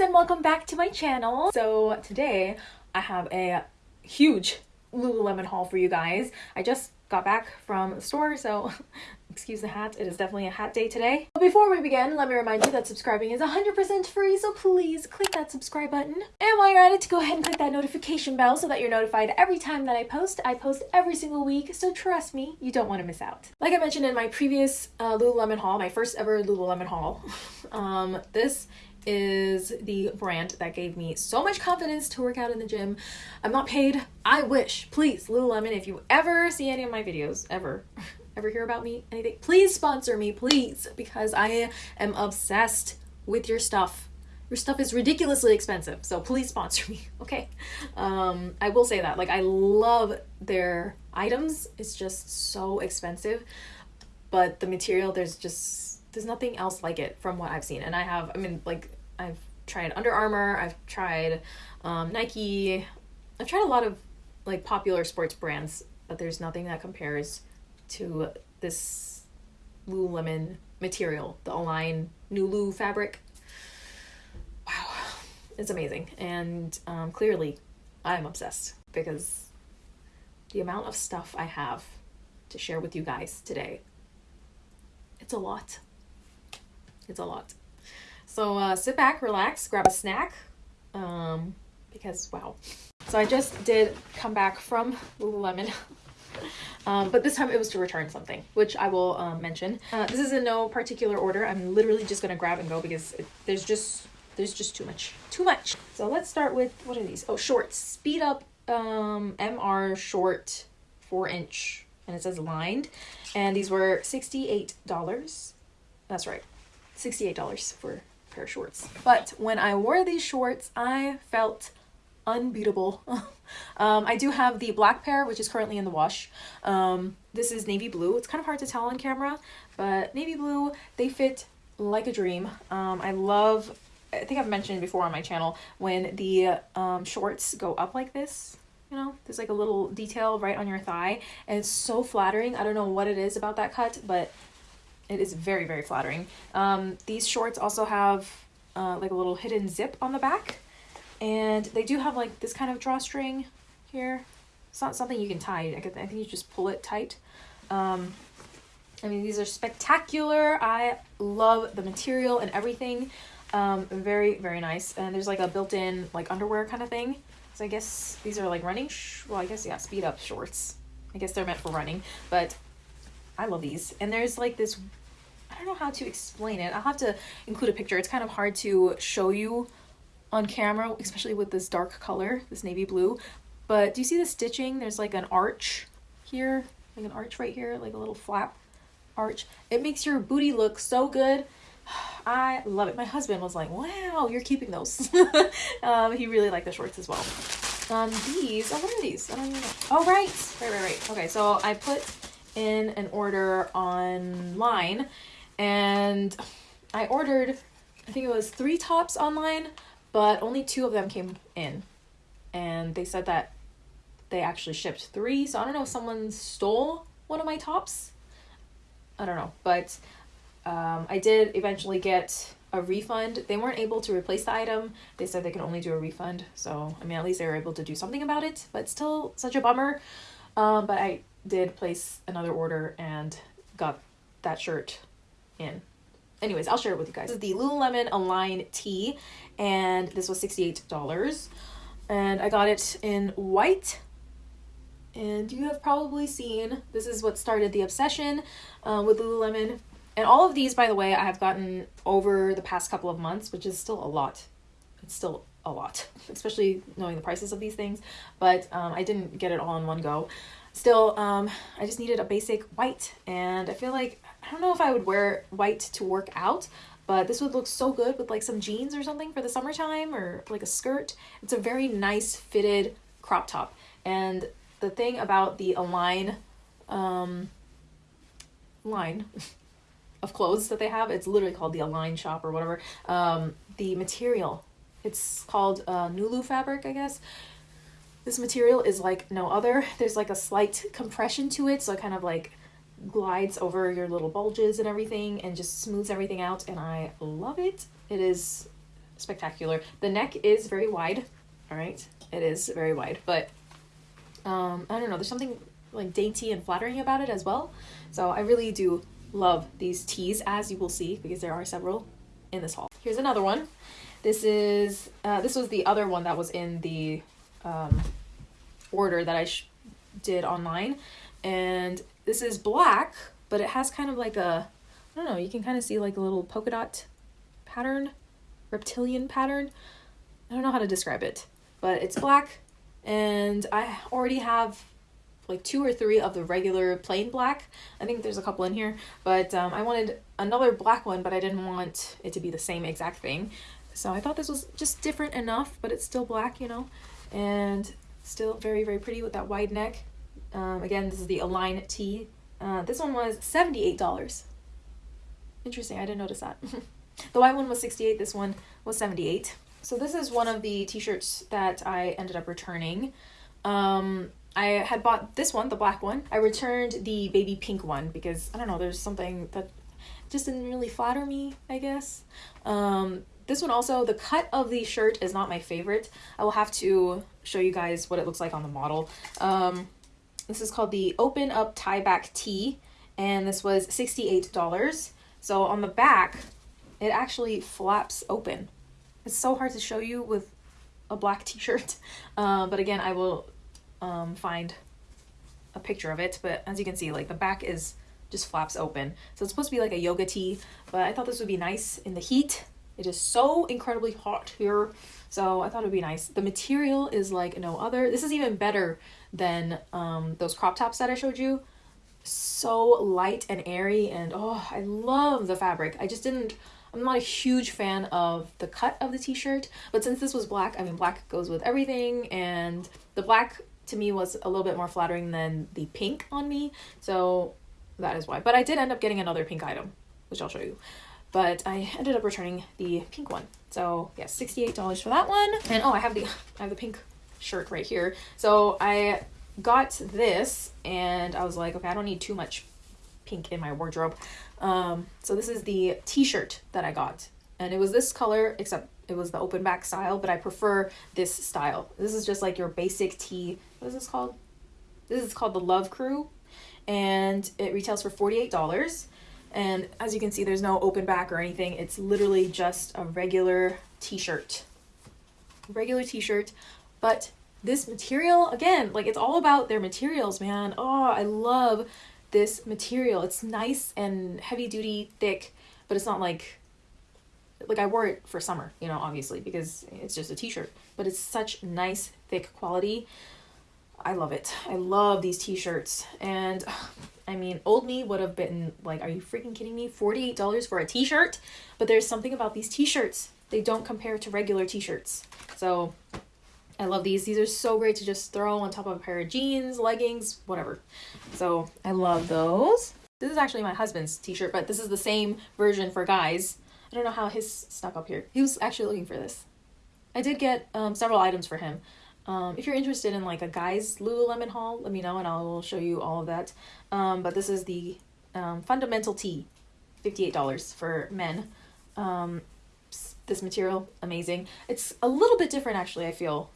and welcome back to my channel. So today I have a huge Lululemon haul for you guys. I just got back from the store so excuse the hat. It is definitely a hat day today. But before we begin let me remind you that subscribing is 100% free so please click that subscribe button. And while you're at it go ahead and click that notification bell so that you're notified every time that i post. I post every single week so trust me you don't want to miss out. Like i mentioned in my previous uh, lululemon haul my first ever lululemon haul um this is the brand that gave me so much confidence to work out in the gym. I'm not paid. I wish. Please, Lululemon, if you ever see any of my videos, ever, ever hear about me, anything, please sponsor me, please, because I am obsessed with your stuff. Your stuff is ridiculously expensive, so please sponsor me, okay? Um, I will say that. Like, I love their items. It's just so expensive, but the material, there's just there's nothing else like it from what I've seen. And I have, I mean, like, I've tried Under Armour, I've tried um, Nike, I've tried a lot of like popular sports brands, but there's nothing that compares to this Lululemon material, the Align Nulu fabric. Wow, it's amazing. And um, clearly, I'm obsessed because the amount of stuff I have to share with you guys today, it's a lot. It's a lot. So uh, sit back, relax, grab a snack, um, because wow. So I just did come back from Lululemon. um, but this time it was to return something, which I will um, mention. Uh, this is in no particular order. I'm literally just gonna grab and go because it, there's just there's just too much, too much. So let's start with what are these? Oh, shorts. Speed up um, MR short, four inch, and it says lined, and these were sixty eight dollars. That's right. $68 for a pair of shorts. But when I wore these shorts, I felt unbeatable. um, I do have the black pair, which is currently in the wash. Um, this is navy blue. It's kind of hard to tell on camera, but navy blue, they fit like a dream. Um, I love, I think I've mentioned before on my channel, when the um, shorts go up like this, you know, there's like a little detail right on your thigh, and it's so flattering. I don't know what it is about that cut, but it is very, very flattering. Um, these shorts also have uh, like a little hidden zip on the back. And they do have like this kind of drawstring here. It's not something you can tie. I think you just pull it tight. Um, I mean, these are spectacular. I love the material and everything. Um, very, very nice. And there's like a built-in like underwear kind of thing. So I guess these are like running, well, I guess, yeah, speed up shorts. I guess they're meant for running, but I love these. And there's like this I don't know how to explain it. I'll have to include a picture. It's kind of hard to show you on camera, especially with this dark color, this navy blue. But do you see the stitching? There's like an arch here, like an arch right here, like a little flap arch. It makes your booty look so good. I love it. My husband was like, wow, you're keeping those. um, he really liked the shorts as well. Um, these, oh, what are these? I don't even know. Oh, right, right, right, right. Okay, so I put in an order online and I ordered, I think it was three tops online, but only two of them came in. And they said that they actually shipped three, so I don't know if someone stole one of my tops. I don't know, but um, I did eventually get a refund. They weren't able to replace the item. They said they can only do a refund. So, I mean, at least they were able to do something about it, but still such a bummer. Um, but I did place another order and got that shirt in. Anyways, I'll share it with you guys. This is the Lululemon Align tee, and this was $68. And I got it in white. And you have probably seen, this is what started the obsession uh, with Lululemon. And all of these, by the way, I have gotten over the past couple of months, which is still a lot. It's still a lot, especially knowing the prices of these things. But um, I didn't get it all in one go. Still, um, I just needed a basic white. And I feel like I don't know if I would wear white to work out, but this would look so good with like some jeans or something for the summertime or like a skirt. It's a very nice fitted crop top. And the thing about the Align um, line of clothes that they have, it's literally called the Align shop or whatever. Um, the material, it's called uh, Nulu fabric, I guess. This material is like no other. There's like a slight compression to it, so it kind of like glides over your little bulges and everything and just smooths everything out and I love it. It is spectacular. The neck is very wide. All right, it is very wide, but um, I don't know. There's something like dainty and flattering about it as well. So I really do love these tees, as you will see, because there are several in this haul. Here's another one. This is uh, this was the other one that was in the um, order that I did online, and this is black, but it has kind of like a I don't know. You can kind of see like a little polka dot pattern, reptilian pattern. I don't know how to describe it, but it's black, and I already have like two or three of the regular plain black. I think there's a couple in here, but um, I wanted another black one, but I didn't want it to be the same exact thing. So I thought this was just different enough, but it's still black, you know, and still very, very pretty with that wide neck. Um, again, this is the Align tee. Uh, this one was $78. Interesting, I didn't notice that. the white one was 68 this one was 78 So this is one of the t-shirts that I ended up returning. Um, I had bought this one, the black one. I returned the baby pink one because I don't know, there's something that just didn't really flatter me, I guess. Um, this one also, the cut of the shirt is not my favorite. I will have to show you guys what it looks like on the model. Um, this is called the Open Up Tie Back Tee, and this was $68. So on the back, it actually flaps open. It's so hard to show you with a black t-shirt. Uh, but again, I will um, find a picture of it. But as you can see, like the back is just flaps open. So it's supposed to be like a yoga tee, but I thought this would be nice in the heat. It is so incredibly hot here. So I thought it would be nice. The material is like no other. This is even better than um, those crop tops that I showed you. So light and airy and oh, I love the fabric. I just didn't, I'm not a huge fan of the cut of the t-shirt, but since this was black, I mean, black goes with everything and the black to me was a little bit more flattering than the pink on me. So that is why. But I did end up getting another pink item, which I'll show you. But I ended up returning the pink one. So yeah, $68 for that one. And oh, I have the I have the pink shirt right here. So I got this and I was like, okay, I don't need too much pink in my wardrobe. Um, so this is the t-shirt that I got. And it was this color, except it was the open back style, but I prefer this style. This is just like your basic tee. What is this called? This is called the Love Crew. And it retails for $48. And as you can see, there's no open back or anything. It's literally just a regular t-shirt. Regular t-shirt. But this material, again, like it's all about their materials, man. Oh, I love this material. It's nice and heavy duty, thick, but it's not like like I wore it for summer, you know, obviously, because it's just a t-shirt, but it's such nice, thick quality. I love it. I love these t-shirts. And I mean, old me would have been like, are you freaking kidding me? $48 for a t-shirt? But there's something about these t-shirts. They don't compare to regular t-shirts. So I love these. These are so great to just throw on top of a pair of jeans, leggings, whatever. So I love those. This is actually my husband's t-shirt, but this is the same version for guys. I don't know how his stuck up here. He was actually looking for this. I did get um, several items for him. Um, if you're interested in like a guy's Lululemon haul, let me know and I will show you all of that. Um, but this is the um, Fundamental Tee, $58 for men. Um, this material, amazing. It's a little bit different actually, I feel,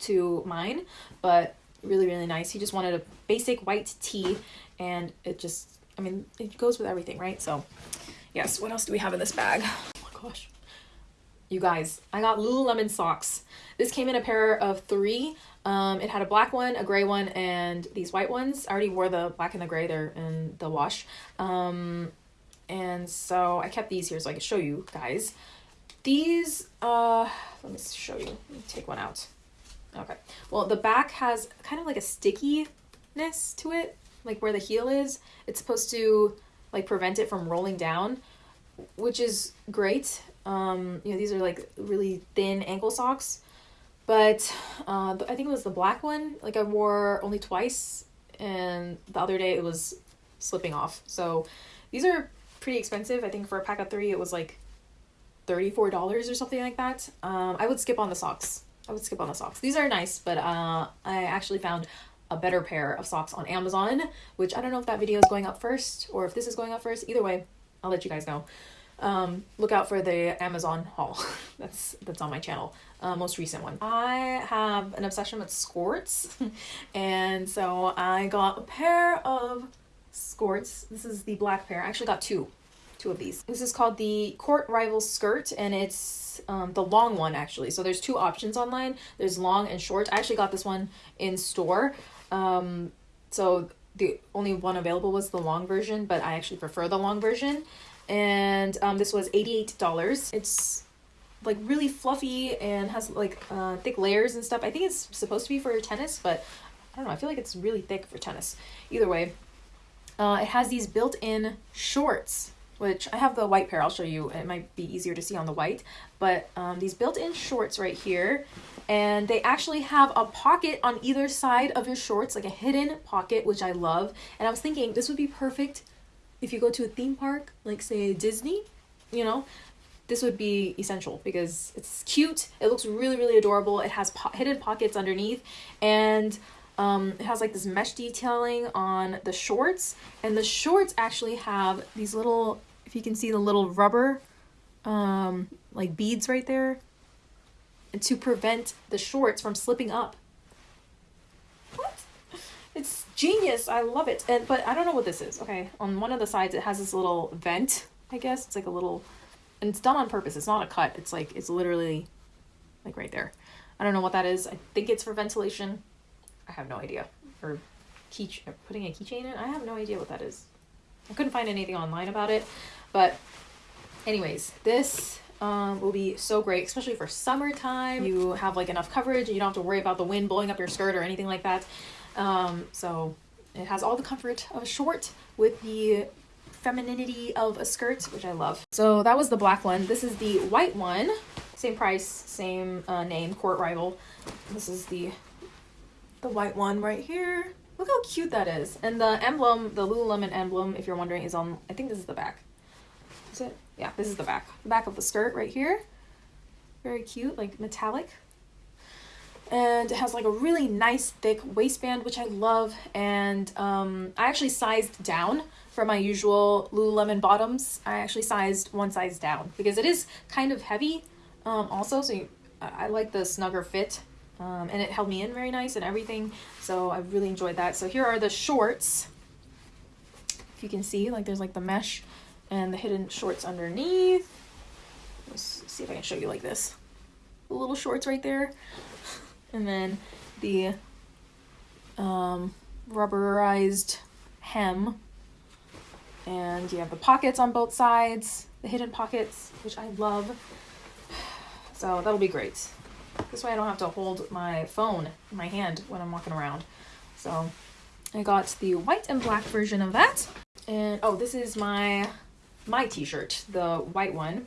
to mine, but really, really nice. He just wanted a basic white tee and it just, I mean, it goes with everything, right? So yes, what else do we have in this bag? Oh my gosh. You guys, I got Lululemon socks. This came in a pair of three. Um, it had a black one, a gray one, and these white ones. I already wore the black and the gray there in the wash. Um, and so I kept these here so I could show you guys. These, uh, let me show you. Let me take one out. Okay. Well, the back has kind of like a stickiness to it, like where the heel is. It's supposed to like prevent it from rolling down, which is great. Um, you know, these are like really thin ankle socks. But uh, I think it was the black one. Like I wore only twice, and the other day it was slipping off. So these are pretty expensive. I think for a pack of three, it was like $34 or something like that. Um, I would skip on the socks. I would skip on the socks. These are nice, but uh, I actually found a better pair of socks on Amazon, which I don't know if that video is going up first or if this is going up first. Either way, I'll let you guys know. um, look out for the Amazon haul. that's that's on my channel, uh, most recent one. I have an obsession with skirts, and so I got a pair of skirts. This is the black pair. I actually got two, two of these. This is called the Court Rival skirt, and it's um, the long one actually. So there's two options online. There's long and short. I actually got this one in store. Um, so the only one available was the long version, but I actually prefer the long version and um, this was $88 it's like really fluffy and has like uh, thick layers and stuff i think it's supposed to be for tennis but i don't know i feel like it's really thick for tennis either way uh, it has these built-in shorts which i have the white pair i'll show you it might be easier to see on the white but um, these built-in shorts right here and they actually have a pocket on either side of your shorts like a hidden pocket which i love and i was thinking this would be perfect if you go to a theme park, like say Disney, you know, this would be essential because it's cute. It looks really, really adorable. It has po hidden pockets underneath and um, it has like this mesh detailing on the shorts and the shorts actually have these little, if you can see the little rubber um, like beads right there to prevent the shorts from slipping up it's genius. I love it. And but I don't know what this is. Okay, on one of the sides it has this little vent. I guess it's like a little, and it's done on purpose. It's not a cut. It's like it's literally, like right there. I don't know what that is. I think it's for ventilation. I have no idea. Or key putting a keychain in. I have no idea what that is. I couldn't find anything online about it, but anyways, this um, will be so great, especially for summertime. You have like enough coverage you don't have to worry about the wind blowing up your skirt or anything like that. Um, so it has all the comfort of a short with the femininity of a skirt, which I love. So that was the black one. This is the white one. Same price, same uh, name, Court Rival. This is the the white one right here. Look how cute that is. And the emblem, the Lululemon emblem, if you're wondering, is on, I think this is the back. Is it? Yeah, this is the back. The back of the skirt right here. Very cute, like metallic and it has like a really nice thick waistband which I love and um, I actually sized down for my usual Lululemon bottoms I actually sized one size down because it is kind of heavy um, also so you, I like the snugger fit um, and it held me in very nice and everything. So I really enjoyed that. So here are the shorts. If you can see like there's like the mesh and the hidden shorts underneath. Let's see if I can show you like this. The little shorts right there. And then the um, rubberized hem. And you have the pockets on both sides the hidden pockets which I love. So that'll be great this way I don't have to hold my phone in my hand when I'm walking around. So I got the white and black version of that. And oh this is my my t-shirt the white one.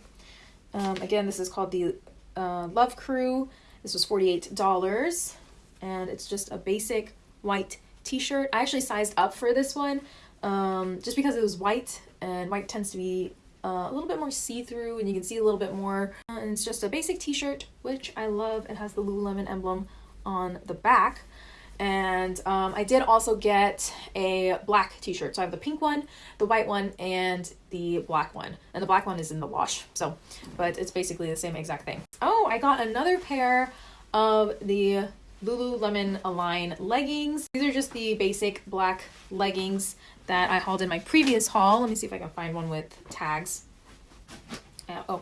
Um, again this is called the uh, Love Crew. This was $48 and it's just a basic white t-shirt. I actually sized up for this one um, just because it was white and white tends to be uh, a little bit more see-through and you can see a little bit more. Uh, and it's just a basic t-shirt, which I love. It has the Lululemon emblem on the back. And um, I did also get a black t-shirt. So I have the pink one, the white one, and the black one. And the black one is in the wash. So, but it's basically the same exact thing. Oh, I got another pair of the Lululemon Align leggings. These are just the basic black leggings that I hauled in my previous haul. Let me see if I can find one with tags. Uh, oh,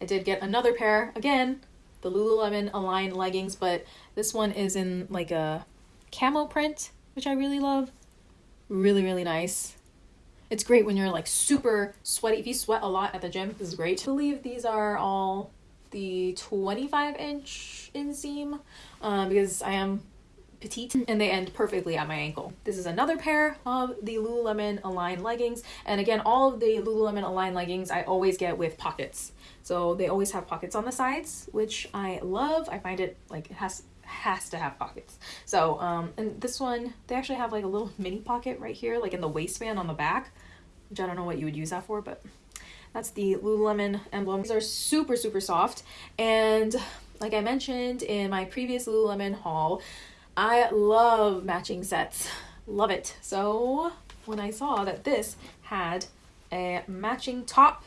I did get another pair, again, the Lululemon Align leggings, but this one is in like a camo print, which I really love. Really, really nice. It's great when you're like super sweaty. If you sweat a lot at the gym, this is great. I believe these are all the 25 inch inseam uh, because I am petite and they end perfectly at my ankle. This is another pair of the Lululemon Align leggings and again all of the Lululemon Align leggings I always get with pockets. So they always have pockets on the sides which I love. I find it like it has has to have pockets. So, um, and this one, they actually have like a little mini pocket right here, like in the waistband on the back, which I don't know what you would use that for, but that's the Lululemon emblem. These are super, super soft. And like I mentioned in my previous Lululemon haul, I love matching sets. Love it. So when I saw that this had a matching top,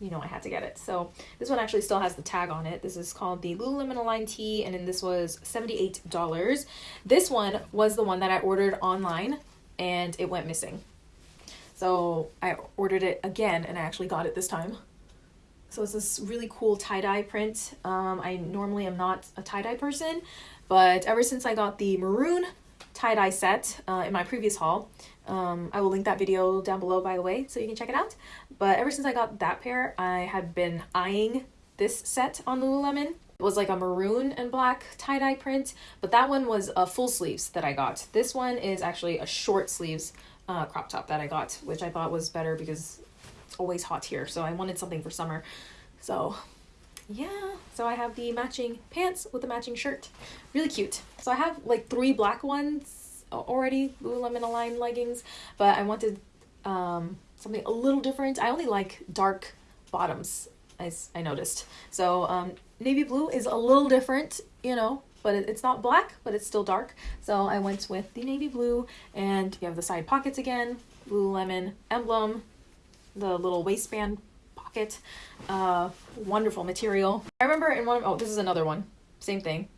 you know I had to get it. So this one actually still has the tag on it. This is called the Lululemon Align Tee, and then this was $78. This one was the one that I ordered online, and it went missing. So I ordered it again, and I actually got it this time. So it's this really cool tie-dye print. Um, I normally am not a tie-dye person, but ever since I got the maroon tie-dye set uh, in my previous haul, um, I will link that video down below, by the way, so you can check it out. But ever since I got that pair, I have been eyeing this set on Lululemon. It was like a maroon and black tie-dye print, but that one was a full sleeves that I got. This one is actually a short sleeves uh, crop top that I got, which I thought was better because always hot here, so I wanted something for summer. So yeah, so I have the matching pants with the matching shirt. Really cute. So I have like three black ones already, Lululemon Align leggings, but I wanted um, something a little different. I only like dark bottoms, as I noticed. So um, navy blue is a little different, you know, but it's not black, but it's still dark. So I went with the navy blue, and you have the side pockets again, Lululemon emblem, the little waistband pocket. Uh, wonderful material. I remember in one of, oh, this is another one. Same thing.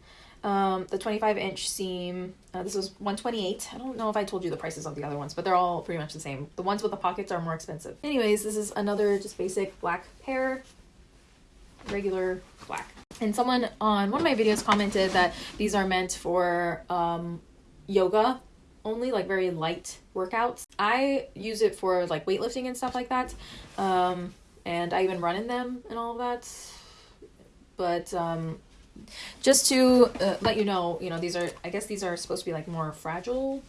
Um, the 25 inch seam, uh, this was 128. I don't know if I told you the prices of the other ones, but they're all pretty much the same. The ones with the pockets are more expensive. Anyways, this is another just basic black pair, regular black. And someone on one of my videos commented that these are meant for um, yoga only like very light workouts. I use it for like weightlifting and stuff like that. Um, and I even run in them and all of that. But um, just to uh, let you know, you know, these are, I guess these are supposed to be like more fragile,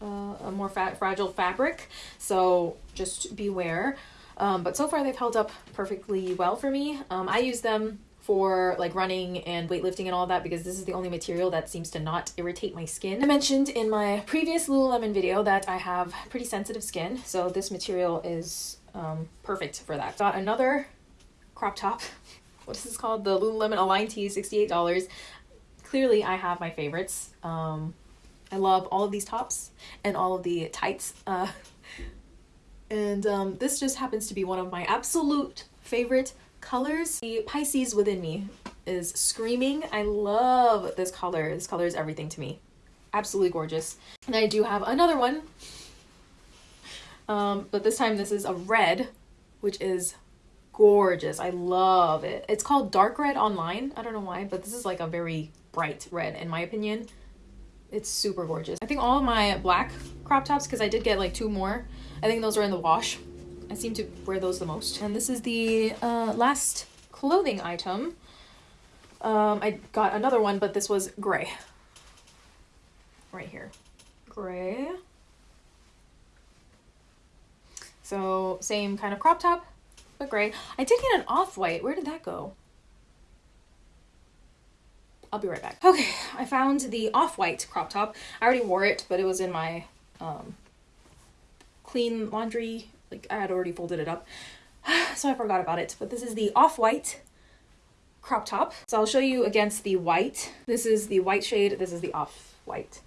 uh, a more fragile fabric. So just beware. Um, but so far they've held up perfectly well for me. Um, I use them for like running and weightlifting and all that because this is the only material that seems to not irritate my skin. I mentioned in my previous Lululemon video that I have pretty sensitive skin, so this material is um, perfect for that. Got another crop top. What is this called? The Lululemon Align Tee, $68. Clearly, I have my favorites. Um, I love all of these tops and all of the tights. Uh, and um, this just happens to be one of my absolute favorite colors. The Pisces within me is screaming. I love this color. This color is everything to me. Absolutely gorgeous. And I do have another one. Um, but this time this is a red, which is gorgeous. I love it. It's called dark red online. I don't know why, but this is like a very bright red in my opinion. It's super gorgeous. I think all of my black crop tops, because I did get like two more, I think those are in the wash. I seem to wear those the most. And this is the uh, last clothing item. Um, I got another one, but this was gray. Right here. Gray. So same kind of crop top, but gray. I did get an off-white. Where did that go? I'll be right back. Okay, I found the off-white crop top. I already wore it, but it was in my um, clean laundry like I had already folded it up. So I forgot about it. But this is the off-white crop top. So I'll show you against the white. This is the white shade. This is the off-white.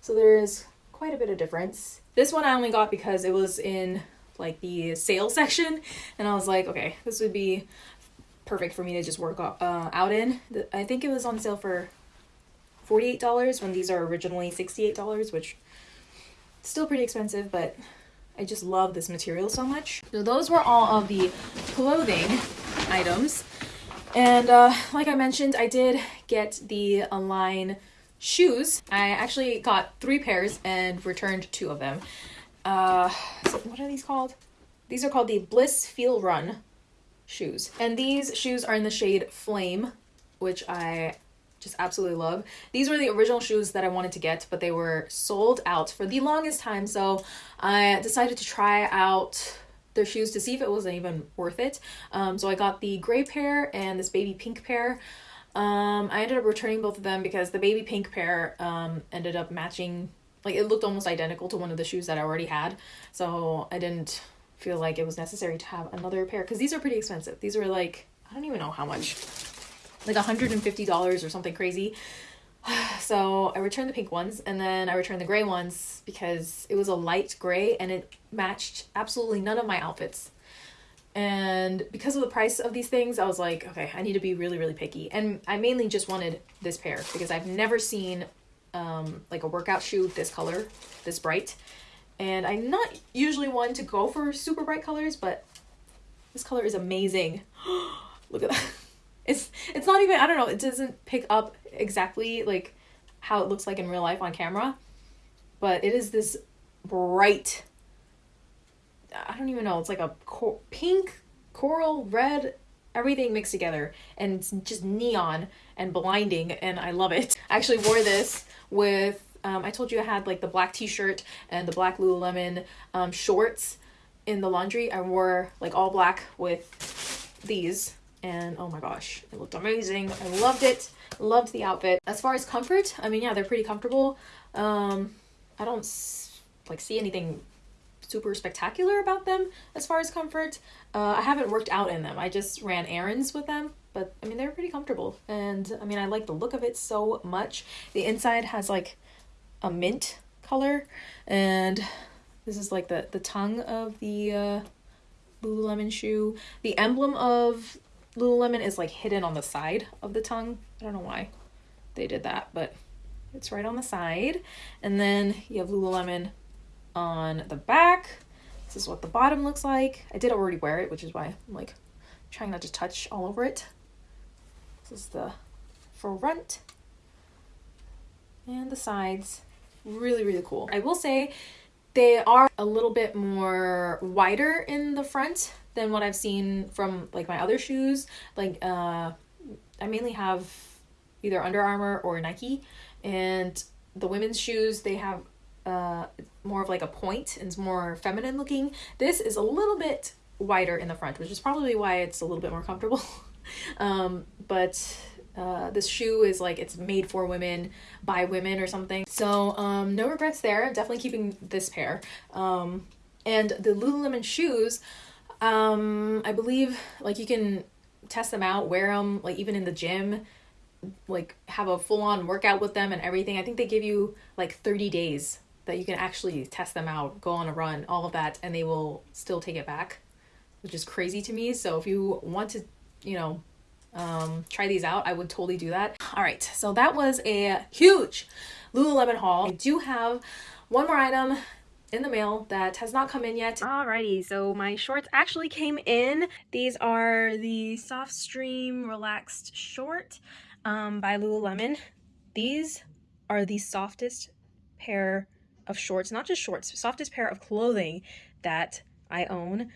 So there is quite a bit of difference. This one I only got because it was in like the sale section. And I was like okay this would be perfect for me to just work uh, out in. I think it was on sale for $48 when these are originally $68 which still pretty expensive but I just love this material so much. So those were all of the clothing items. And uh, like I mentioned, I did get the Align shoes. I actually got three pairs and returned two of them. Uh, so what are these called? These are called the Blissfeel Run shoes. And these shoes are in the shade Flame, which I just absolutely love. These were the original shoes that I wanted to get, but they were sold out for the longest time. So I decided to try out their shoes to see if it wasn't even worth it. Um, so I got the gray pair and this baby pink pair. Um, I ended up returning both of them because the baby pink pair um, ended up matching, like it looked almost identical to one of the shoes that I already had. So I didn't feel like it was necessary to have another pair because these are pretty expensive. These were like, I don't even know how much like $150 or something crazy. So I returned the pink ones and then I returned the gray ones because it was a light gray and it matched absolutely none of my outfits. And because of the price of these things, I was like, okay, I need to be really, really picky. And I mainly just wanted this pair because I've never seen um, like a workout shoe this color, this bright. And I'm not usually one to go for super bright colors, but this color is amazing. Look at that. It's it's not even I don't know, it doesn't pick up exactly like how it looks like in real life on camera, but it is this bright I don't even know, it's like a cor- pink, coral, red, everything mixed together and it's just neon and blinding and I love it. I actually wore this with um, I told you I had like the black t-shirt and the black Lululemon um, shorts in the laundry. I wore like all black with these and oh my gosh, it looked amazing. I loved it. Loved the outfit. As far as comfort, I mean, yeah, they're pretty comfortable. Um, I don't like see anything super spectacular about them as far as comfort. Uh, I haven't worked out in them. I just ran errands with them, but I mean, they're pretty comfortable. And I mean, I like the look of it so much. The inside has like a mint color and this is like the, the tongue of the uh, Lululemon shoe. The emblem of Lululemon is like hidden on the side of the tongue. I don't know why they did that, but it's right on the side. And then you have Lululemon on the back. This is what the bottom looks like. I did already wear it, which is why I'm like trying not to touch all over it. This is the front and the sides. Really, really cool. I will say they are a little bit more wider in the front than what I've seen from like my other shoes. Like uh, I mainly have either Under Armour or Nike, and the women's shoes they have uh, more of like a point and it's more feminine looking. This is a little bit wider in the front, which is probably why it's a little bit more comfortable. um, but uh, this shoe is like it's made for women by women or something. So um, no regrets there. Definitely keeping this pair. Um, and the Lululemon shoes, um, I believe like you can test them out, wear them like even in the gym, like have a full on workout with them and everything. I think they give you like 30 days that you can actually test them out, go on a run, all of that, and they will still take it back, which is crazy to me. So if you want to, you know, um, try these out, I would totally do that. All right, so that was a huge Lululemon haul. I do have one more item in the mail that has not come in yet. Alrighty, so my shorts actually came in. These are the Softstreme Relaxed Short um, by Lululemon. These are the softest pair of shorts, not just shorts, softest pair of clothing that I own.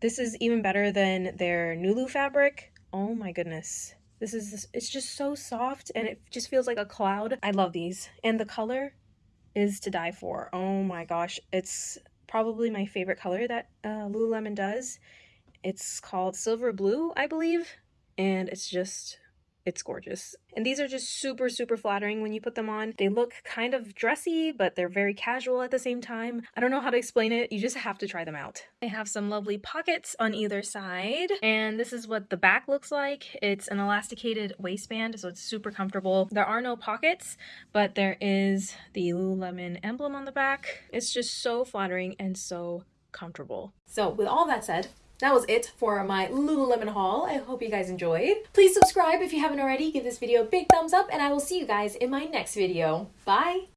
This is even better than their Nulu fabric. Oh my goodness. This is, it's just so soft and it just feels like a cloud. I love these. And the color is to die for. Oh my gosh. It's probably my favorite color that uh, Lululemon does. It's called Silver Blue, I believe. And it's just it's gorgeous. And these are just super, super flattering when you put them on. They look kind of dressy, but they're very casual at the same time. I don't know how to explain it. You just have to try them out. They have some lovely pockets on either side. And this is what the back looks like. It's an elasticated waistband, so it's super comfortable. There are no pockets, but there is the Lululemon emblem on the back. It's just so flattering and so comfortable. So with all that said, that was it for my Lululemon haul. I hope you guys enjoyed. Please subscribe if you haven't already. Give this video a big thumbs up and I will see you guys in my next video. Bye!